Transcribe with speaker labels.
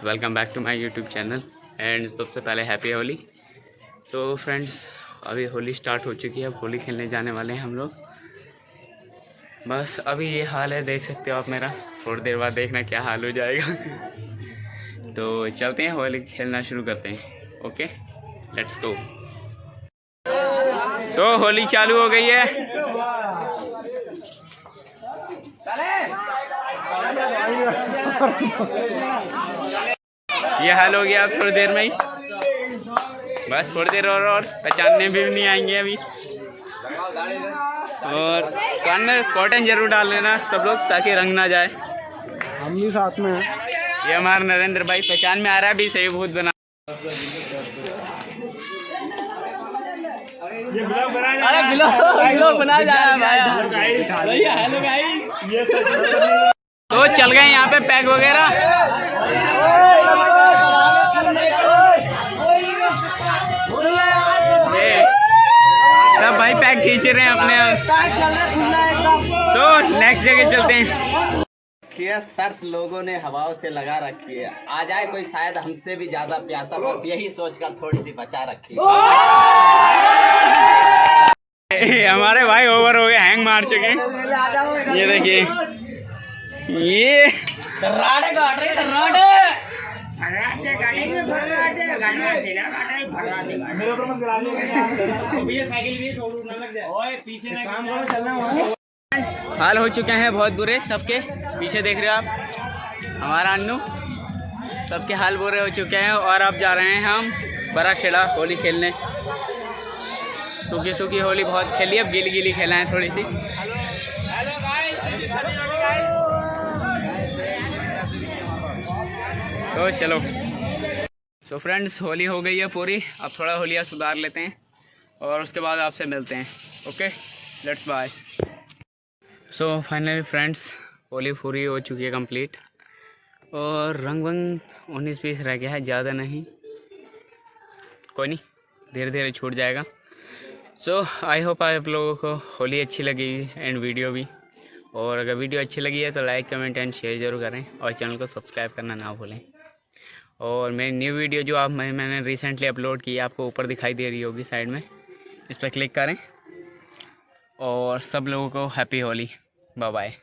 Speaker 1: Welcome back to my YouTube channel and सबसे पहले happy Holi तो फ्रेंड्स अभी होली स्टार्ट हो चुकी है, अब होली खेलने जाने वाले हैं हम लोग। बस अभी ये हाल है, देख सकते हो आप मेरा। थोड़ी देर बाद देखना क्या हाल हो जाएगा। तो चलते हैं होली खेलना शुरू करते हैं ओके लेट्स गो तो होली चालू हो गई है। ये हाल हो गया अब थोड़ी देर में ही। बस थोड़ी देर और और पहचानने भी नहीं आएँगे अभी। और कान में कॉटन ज़रूर डाल लेना सब लोग ताकि रंग ना जाए।
Speaker 2: हम भी साथ में हैं।
Speaker 1: ये हमारा नरेंद्र भाई पहचान में आ रहा है भी सही भूत बना। अरे ब्लॉग बना जा रहा है भाई। हेलो गाइस तो चल गए यहाँ पे पैक वगैरह। रहे हैं अपने तो नेक्स्ट जगह चलते हैं।
Speaker 3: शर्त लोगों ने हवाओं से लगा रखी है? आ जाए कोई शायद हमसे भी ज़्यादा प्यासा बस यही सोचकर थोड़ी सी बचा रखी है।
Speaker 1: हमारे भाई ओवर हो गए हैंग मार चुके हैं। ये देखिए। ये हाल हो चुके हैं बहुत बुरे, सबके पीछे देख रहे हो आप। हमारा अन्नू, सबके हाल बुरे हो चुके हैं और अब जा रहे हैं हम बड़ा खेड़ा होली खेलने। सूखी सूखी होली बहुत खेली, अब गीली गीली खेला है थोड़ी सी। तो चलो। तो फ्रेंड्स होली हो गई है पूरी। अब थोड़ा होलिया सुधार लेते हैं और उसके बाद आपसे मिलते हैं। Okay let's bye so finally friends Holi पूरी हो चुकी है कंप्लीट और रंग वंग उन्नीस बीस रह गया है, ज़्यादा नहीं। कोई नहीं धीरे धीरे छूट जाएगा। सो आई होप आप लोगों को होली अच्छी लगी एंड वीडियो भी। और अगर वीडियो अच्छी लगी है तो लाइक कमेंट एंड शेयर ज़रूर करें। और चैनल को सब्सक्राइब करना ना भूलें। और मेरी न्यू वीडियो जो आप मैं, मैंने रिसेंटली अपलोड की आपको ऊपर दिखाई दे रही होगी साइड में। इस पर क्लिक करें। और सब लोगों को हैप्पी होली। Bye bye